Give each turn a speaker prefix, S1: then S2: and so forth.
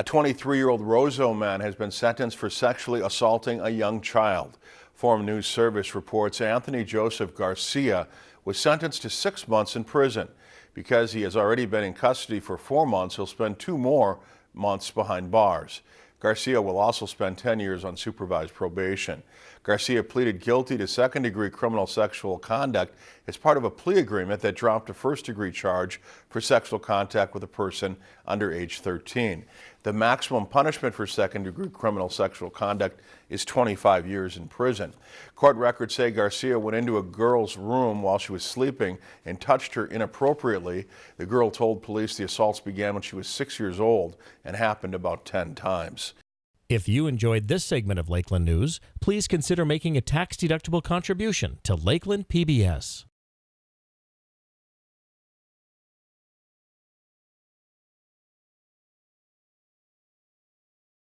S1: A 23-year-old Roseau man has been sentenced for sexually assaulting a young child. Forum News Service reports Anthony Joseph Garcia was sentenced to six months in prison. Because he has already been in custody for four months, he'll spend two more months behind bars. Garcia will also spend 10 years on supervised probation. Garcia pleaded guilty to second-degree criminal sexual conduct as part of a plea agreement that dropped a first-degree charge for sexual contact with a person under age 13. The maximum punishment for second-degree criminal sexual conduct is 25 years in prison. Court records say Garcia went into a girl's room while she was sleeping and touched her inappropriately. The girl told police the assaults began when she was six years old and happened about 10 times.
S2: If you enjoyed this segment of Lakeland News, please consider making a tax-deductible contribution to Lakeland PBS.